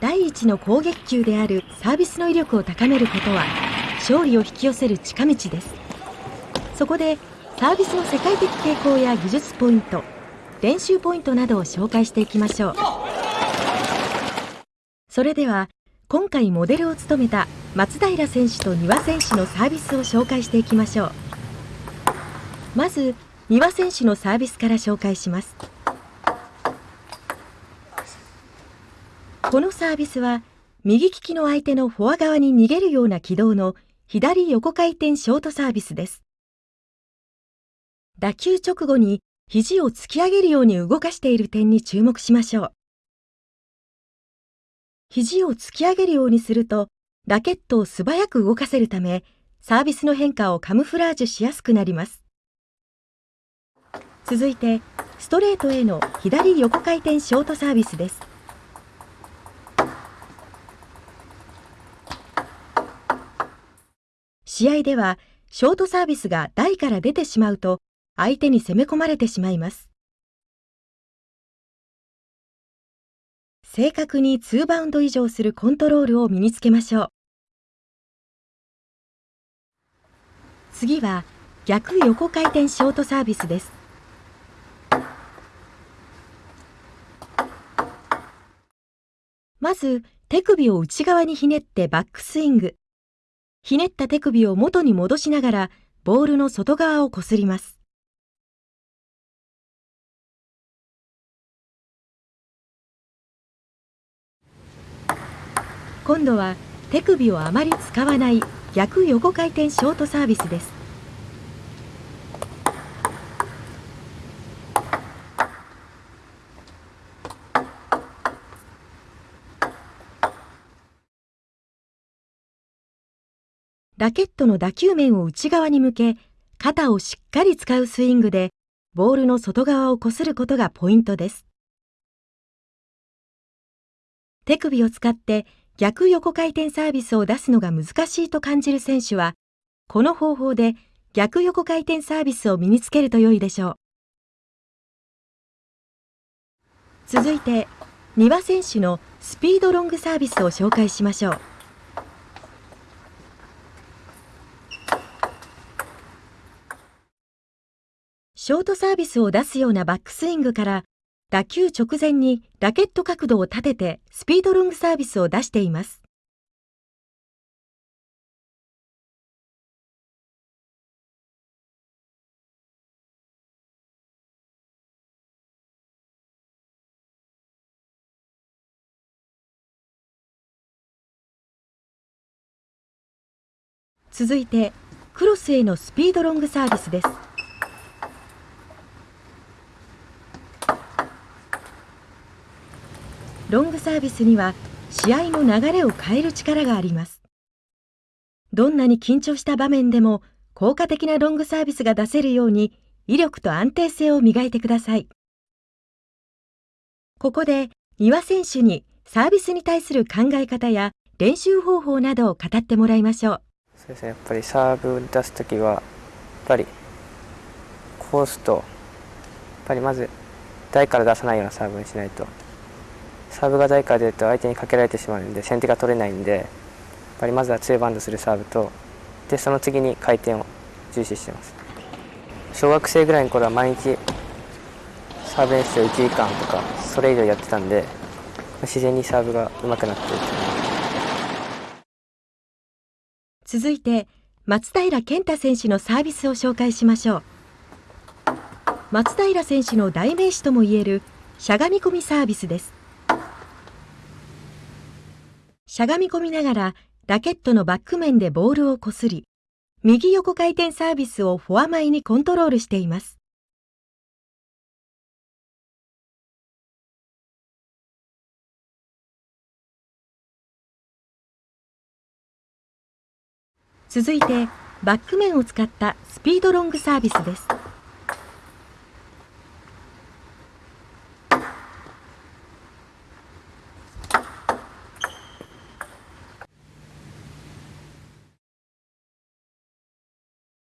第一の攻撃球であるサービスの威力を高めることは勝利を引き寄せる近道です。そこでサービスの世界的傾向や技術ポイント練習ポイントなどを紹介していきましょう。それでは今回モデルを務めた松平選手と丹羽選手のサービスを紹介していきましょう。まず丹羽選手のサービスから紹介します。このサービスは右利きの相手のフォア側に逃げるような軌道の左横回転ショートサービスです打球直後に肘を突き上げるように動かしている点に注目しましょう肘を突き上げるようにすると、ラケットを素早く動かせるため、サービスの変化をカムフラージュしやすくなります。続いて、ストレートへの左横回転ショートサービスです。試合では、ショートサービスが台から出てしまうと、相手に攻め込まれてしまいます。正確に2バウンド以上するコントロールを身につけましょう。次は逆横回転ショートサービスです。まず手首を内側にひねってバックスイング。ひねった手首を元に戻しながらボールの外側をこすります。今度は手首をあまり使わない逆横回転ショートサービスですラケットの打球面を内側に向け肩をしっかり使うスイングでボールの外側をこすることがポイントです手首を使って逆横回転サービスを出すのが難しいと感じる選手は、この方法で逆横回転サービスを身につけると良いでしょう。続いて、丹羽選手のスピードロングサービスを紹介しましょう。ショートサービスを出すようなバックスイングから打球直前にラケット角度を立ててスピードロングサービスを出しています。続いてクロスへのスピードロングサービスです。ロングサービスには試合の流れを変える力があります。どんなに緊張した場面でも効果的なロングサービスが出せるように威力と安定性を磨いてください。ここで丹羽選手にサービスに対する考え方や練習方法などを語ってもらいましょう。そうですね、やっぱりサーブを出すときは、やっぱりコースと、やっぱりまず台から出さないようなサーブにしないとサーブが台から出ると相手にかけられてしまうので先手が取れないんでやっぱりまずは2バウンドするサーブとでその次に回転を重視してます。小学生ぐらいの頃は毎日サーブ練習を1時間とかそれ以上やってたんで自然にサーブが上手くなって続いて松平健太選手のサービスを紹介しましょう。松平選手の代名詞ともいえるしゃがみ込みサービスです。しゃがみ込みながらラケットのバック面でボールをこすり、右横回転サービスをフォア前にコントロールしています。続いて、バック面を使ったスピードロングサービスです。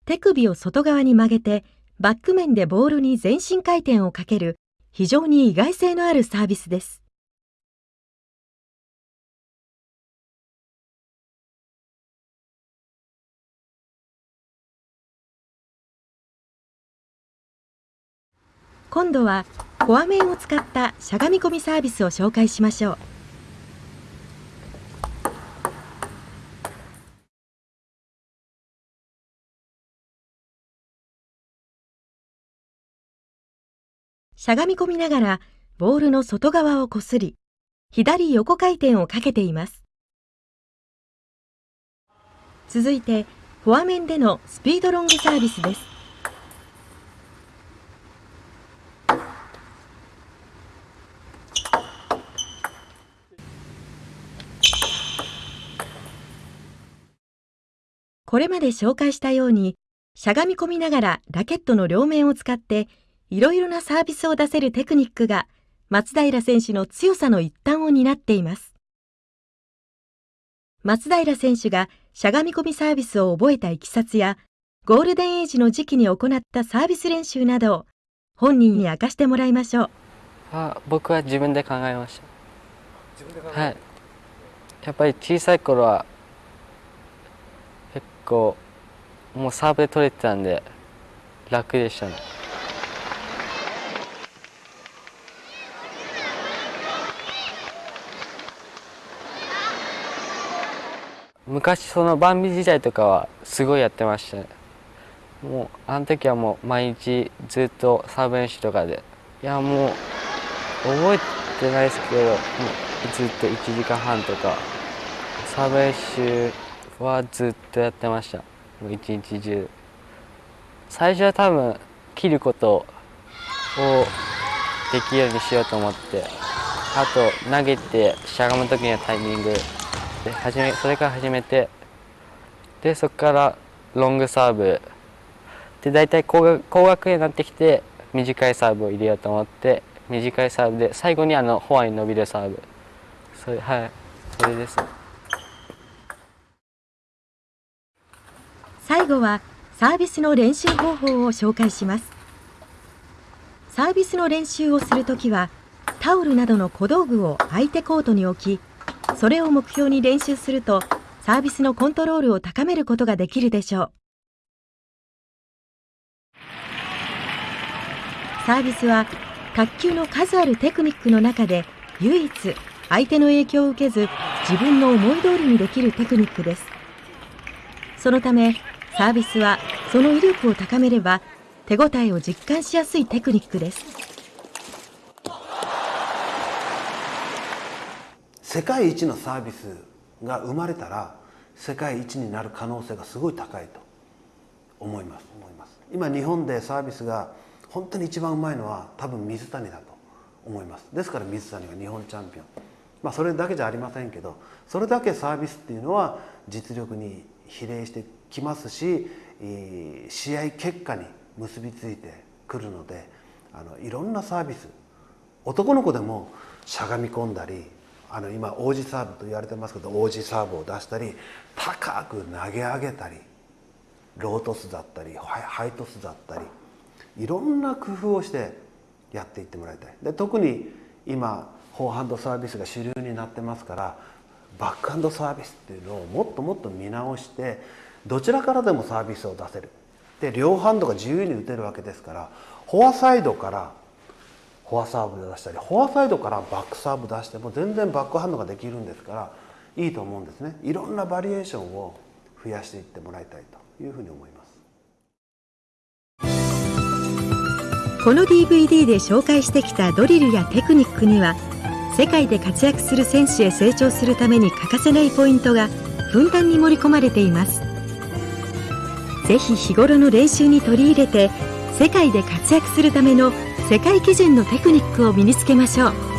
手首を外側に曲げて、バック面でボールに全身回転をかける、非常に意外性のあるサービスです。今度は、コア面を使ったしゃがみ込みサービスを紹介しましょう。しゃがみ込みながらボールの外側をこすり左横回転をかけています。続いてフォア面でのスピードロングサービスです。これまで紹介したようにしゃがみ込みながらラケットの両面を使っていろいろなサービスを出せるテクニックが松平選手の強さの一端を担っています。松平選手がしゃがみ込みサービスを覚えたいきさつや、ゴールデンエイジの時期に行ったサービス練習などを本人に明かしてもらいましょう。あ僕は自分で考えました。はい。やっぱり小さい頃は結構もうサーブで取れてたんで楽でしたね。昔そのバンビ時代とかはすごいやってました。ねもうあの時はもう毎日ずっとサーブ練習とかで。いやもう覚えてないですけどもうずっと1時間半とかサーブ練習はずっとやってました。もう一日中。最初は多分切ることをできるようにしようと思って。あと投げてしゃがむ時のタイミング。で始めそれから始めてでそこからロングサーブ。で大体高額高額になってきて短いサーブを入れようと思って短いサーブで最後にあのフォアに伸びるサーブ。それはい。それです。最後はサービスの練習方法を紹介します。サービスの練習をするときはタオルなどの小道具を相手コートに置きそれを目標に練習するとサービスのコントロールを高めることができるでしょう。サービスは卓球の数あるテクニックの中で唯一相手の影響を受けず自分の思い通りにできるテクニックです。そのためサービスはその威力を高めれば手応えを実感しやすいテクニックです。世界一のサービスが生まれたら世界一になる可能性がすごい高いと思います。思います。今日本でサービスが本当に一番うまいのは多分水谷だと思います。ですから水谷が日本チャンピオン。まあそれだけじゃありませんけどそれだけサービスっていうのは実力に比例してきますし試合結果に結びついてくるのであのいろんなサービス男の子でもしゃがみ込んだりあの今王子サーブと言われてますけど王子サーブを出したり高く投げ上げたりロートスだったりハイトスだったりいろんな工夫をしてやっていってもらいたい。で特に今フォーハンドサービスが主流になってますからバックハンドサービスっていうのをもっともっと見直してどちらからでもサービスを出せる。で両ハンドが自由に打てるわけですからフォアサイドからフォアサーブで出したりフォアサイドからバックサーブ出しても全然バックハンドができるんですからいいと思うんですね。いろんなバリエーションを増やしていってもらいたいというふうに思います。この DVD で紹介してきたドリルやテクニックには世界で活躍する選手へ成長するために欠かせないポイントがふんだんに盛り込まれています。ぜひ日頃の練習に取り入れて世界で活躍するための世界基準のテクニックを身につけましょう。